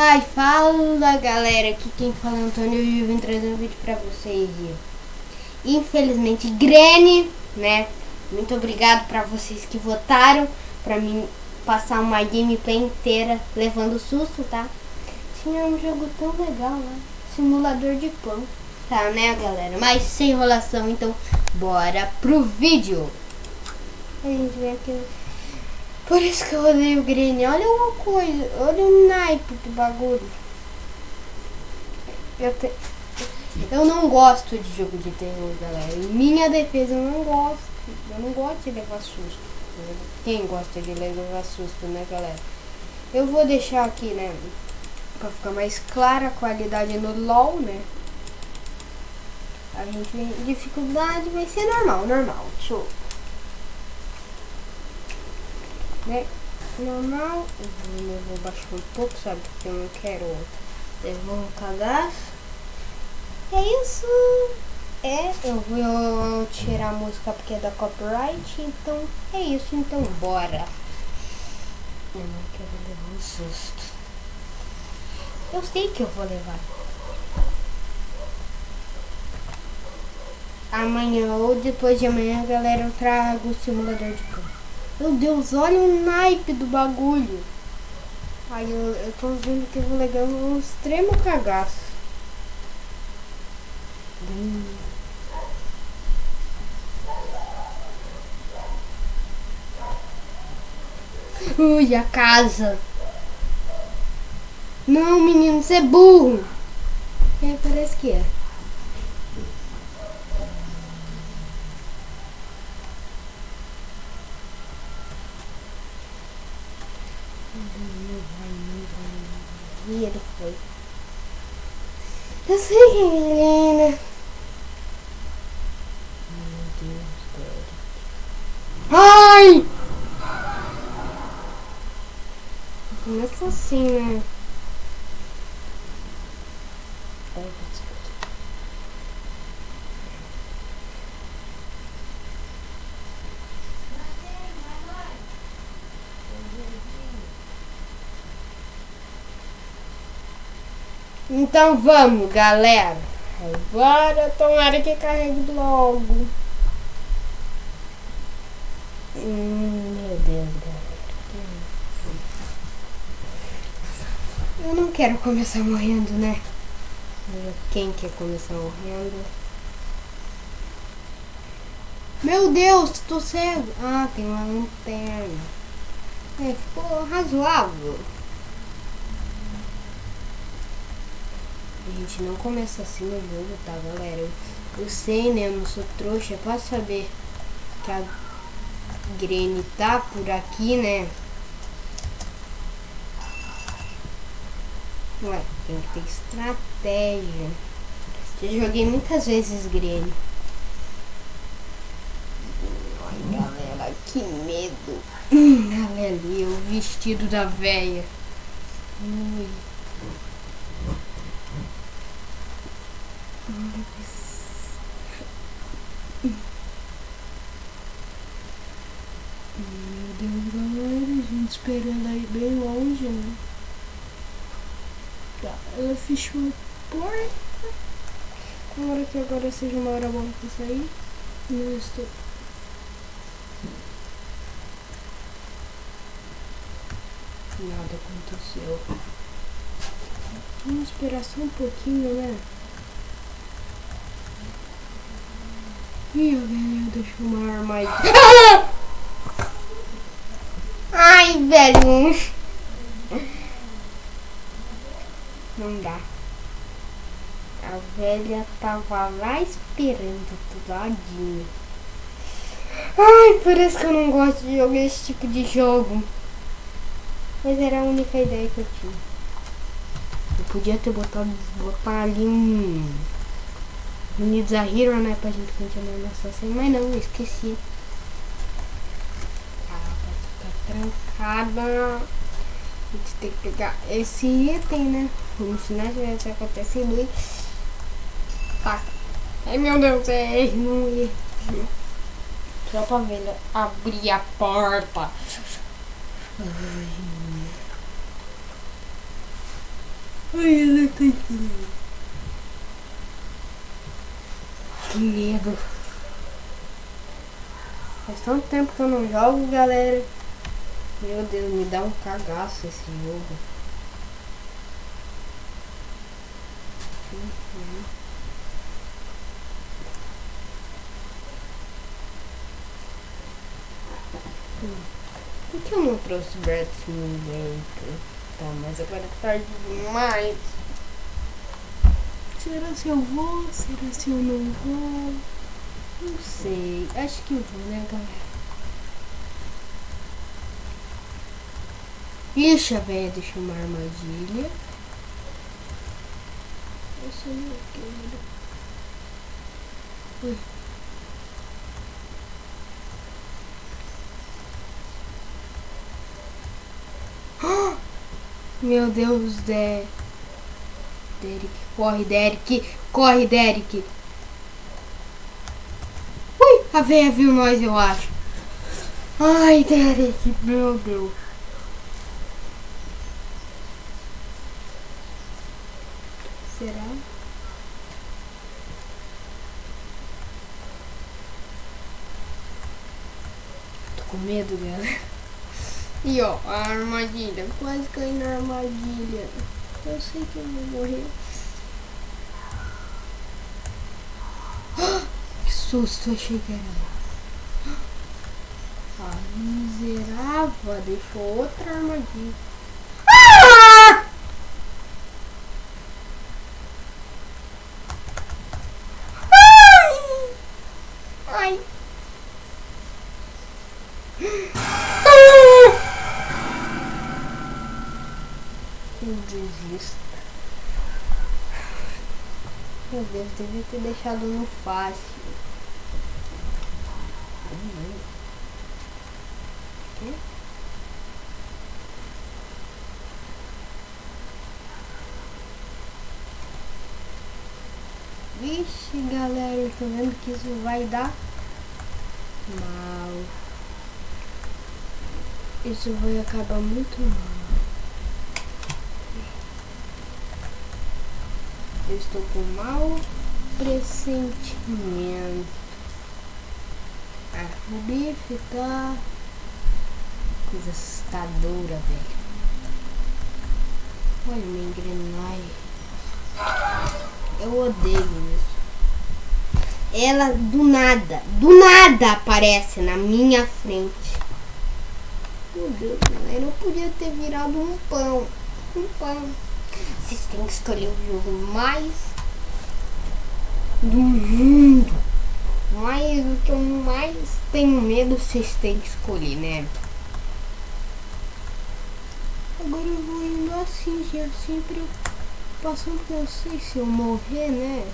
Ai, fala galera, aqui quem fala é Antônio e eu vim trazer um vídeo pra vocês. Infelizmente, Granny, né? Muito obrigado pra vocês que votaram pra mim passar uma gameplay inteira levando susto, tá? Tinha um jogo tão legal, né? Simulador de pão. Tá, né, galera? Mas sem enrolação, então bora pro vídeo. A gente vem aqui por isso que eu odeio Green. Olha uma coisa, olha o naipe do bagulho. Eu, te... eu não gosto de jogo de terror, galera. Em minha defesa, eu não gosto. Eu não gosto de levar susto. Quem gosta de levar susto, né, galera? Eu vou deixar aqui, né, pra ficar mais clara a qualidade no LOL, né? A gente tem dificuldade, vai ser normal, normal. Deixa eu né? Normal, eu vou baixar um pouco, sabe? Porque eu não quero levar um cadastro. É isso. É, eu vou tirar a música porque é da copyright, então é isso, então bora. Eu não quero levar um susto. Eu sei que eu vou levar. Amanhã ou depois de amanhã, galera, eu trago o simulador de campo. Meu Deus, olha o naipe do bagulho. Ai, eu, eu tô vendo que eu vou levar um extremo cagaço. Hum. Ui, a casa. Não, menino, você é burro. É, parece que é. E ele foi. Eu sei quem é Helena. Meu Deus, Ai! Começa assim, né? Então vamos, galera. Agora tomara que carregue logo. Hum, meu Deus, galera. Eu não quero começar morrendo, né? Quem quer começar morrendo? Meu Deus, tô cego. Ah, tem uma lanterna. É, ficou razoável. A gente não começa assim no jogo, tá, galera? Eu, eu sei, né? Eu não sou trouxa. Posso saber que a Granny tá por aqui, né? Ué, tem que ter estratégia. Já joguei muitas vezes Granny. Ai, galera, que medo. Olha ali, o vestido da véia. Ui. Meu Deus, galera, a gente esperando aí bem longe, né? Tá, ela fechou a porta. Tomara que agora seja uma hora boa pra sair. Não estou. Nada aconteceu. Vamos esperar só um pouquinho, né? Ih, velho, deixa eu uma armadilha. Ai, velho. Não dá. A velha tava lá esperando do ladinho. Ai, por isso que eu não gosto de jogar esse tipo de jogo. Mas era a única ideia que eu tinha. Eu podia ter botado botar ali um Unidos a Hero, né? Pra gente continuar nossa série. Mas não, eu esqueci. Ah, tá trancada. A gente tem que pegar esse item, né? Como se nada tivesse acontecido. E... Tá. Ai, meu Deus, é não ia. Só pra ver né? abrir a porta. Ai. Ai, ela tá aqui. Que medo. Faz tanto tempo que eu não jogo, galera. Meu Deus, me dá um cagaço esse jogo. Por que eu não trouxe Brad Simulator? Tá, mas agora é tarde demais. Será se eu vou? Será se eu não vou? Não sei. Acho que eu vou, né, galera? Ixi, a velha deixou uma armadilha. Essa não quero. Ui. Meu Deus, de... Derek, corre, Derek, corre, Derek. Ui, a veia viu nós, eu acho. Ai, Derek, meu Deus. Será? Tô com medo, galera. E ó, a armadilha. Quase caí na armadilha. Eu sei que eu vou morrer. Que susto, achei que era. A miserável deixou outra armadilha. Ah! Ai! Desisto. Meu Deus, devia ter deixado no fácil. Vixe, galera, eu tô vendo que isso vai dar mal. Isso vai acabar muito mal. Eu estou com mau pressentimento. A bife tá coisa assustadora, velho. Olha minha engrenagem. Eu odeio isso. Ela do nada, do nada aparece na minha frente. Meu Deus, galera, eu podia ter virado um pão. Um pão. Vocês têm que escolher o jogo mais do mundo. Mais o que eu mais tenho medo, vocês têm que escolher, né? Agora eu vou indo assim, já sempre passando porque eu sei se eu morrer, né?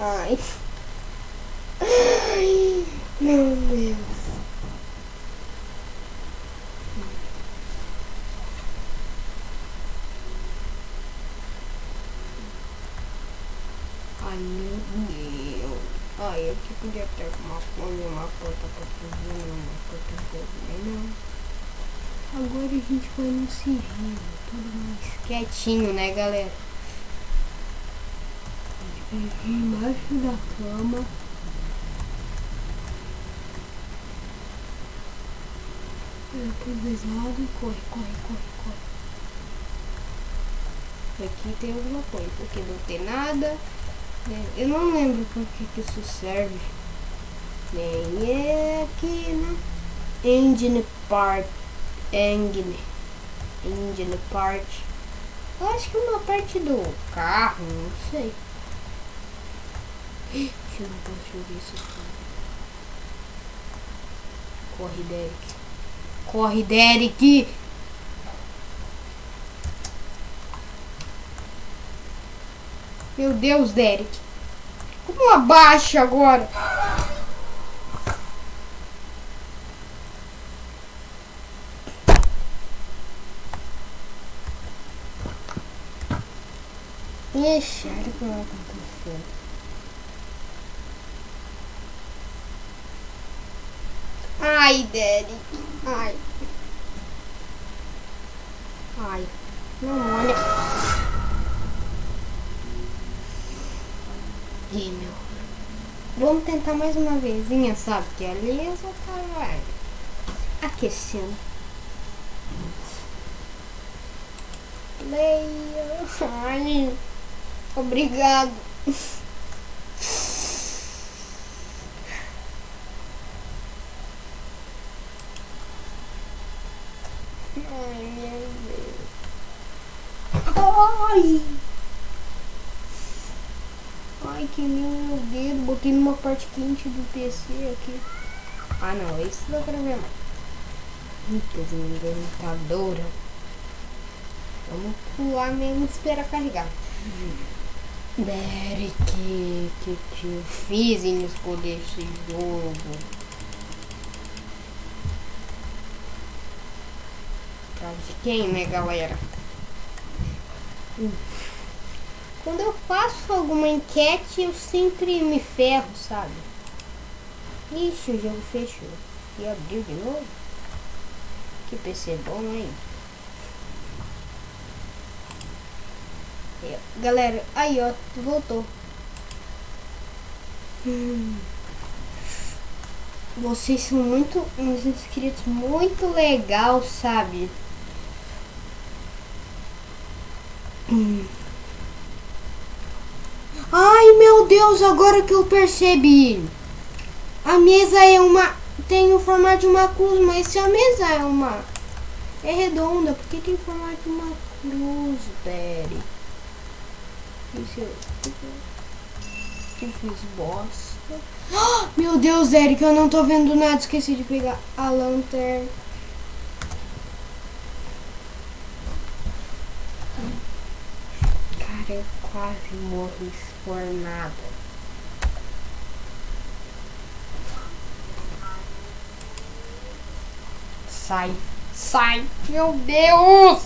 Ai. Ai, meu Deus. Ai, meu Deus. Ai, aqui podia ter uma fome, uma porta pra fazer, uma porta pra fazer, não. Agora a gente vai no sigilo, tudo mais quietinho, né, galera? Aqui embaixo da cama. Por dois lados e corre, corre, corre, corre. Aqui tem alguma coisa, porque não tem nada. É, eu não lembro por que, que isso serve. Nem é aqui, né? Engine part. Engine. Engine part. Eu acho que uma parte do carro, não sei. Eu não posso jogar isso aqui. Corre, Derek. Corre, Derek! Meu Deus, Derek. Como abaixa agora? Olha o que vai acontecer. Ai, Derek. Ai. Ai. Não olha. Ih, meu. Vamos tentar mais uma vezinha, sabe? Que ali eu só tava aquecendo. Leia. Ai. Obrigado. Ai, meu Deus. Ai! Ai, que meu dedo. Botei numa parte quente do PC aqui. Ah, não. Esse dá pra ver mais. Muitas inventadora. Vamos pular mesmo e esperar carregar. Derek, que que eu fiz em escolher esse jogo? Pra de quem, né, galera? Quando eu faço alguma enquete, eu sempre me ferro, sabe? Ixi, o jogo fechou. E abriu de novo? Que PC bom, hein? Galera, aí ó, voltou. Hum. Vocês são muito, uns inscritos muito legal, sabe? Hum. Ai meu Deus, agora que eu percebi. A mesa é uma. Tem o formato de uma cruz, mas se a mesa é uma. É redonda, por que tem o formato de uma cruz, Derek? Isso eu... Que fiz bosta. Oh, meu Deus, Eric, eu não tô vendo nada. Esqueci de pegar a lanterna. Cara, eu quase morri por nada. Sai, sai, meu Deus!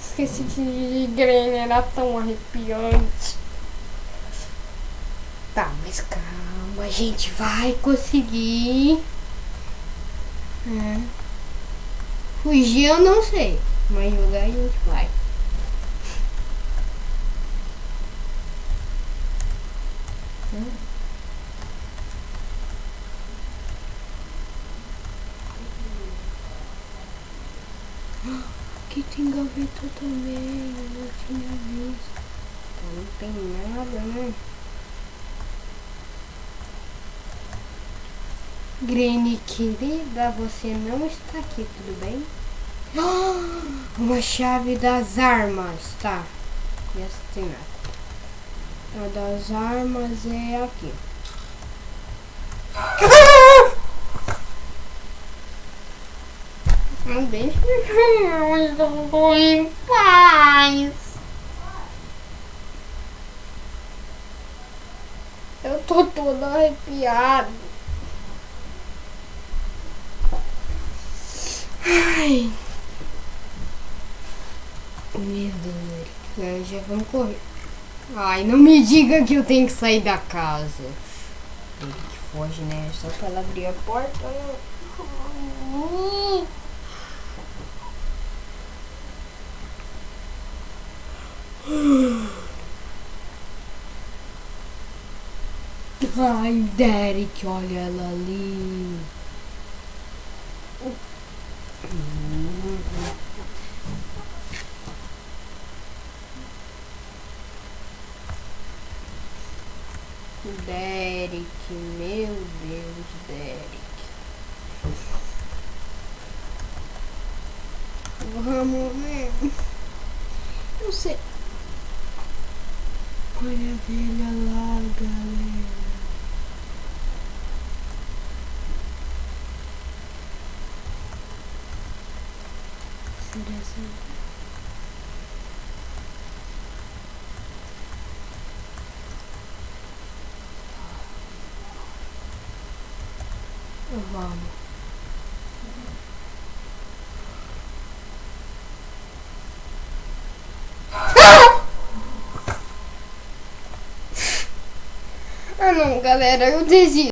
Esqueci de grana, era tão arrepiante. Tá, mas calma, a gente vai conseguir. É. Fugir eu não sei, mas jogar a gente vai. Hum. Aqui tem gaveta também, eu não tinha visto. Então não tem nada, né? Granny querida, você não está aqui, tudo bem? uma chave das armas, tá? E essa tem nada. A das armas é aqui. Não deixa eu vou em paz. Eu tô toda arrepiada. Ai. Meu Deus, já vamos correr. Ai, não me diga que eu tenho que sair da casa. Ele que foge, né? Só pra ela abrir a porta. Ai, Derek, olha ela ali. Derek, meu Deus, Derek. Vamos mesmo. Eu sei. Olha a velha lá, galera. Vamos. Ah não, galera, eu desisto.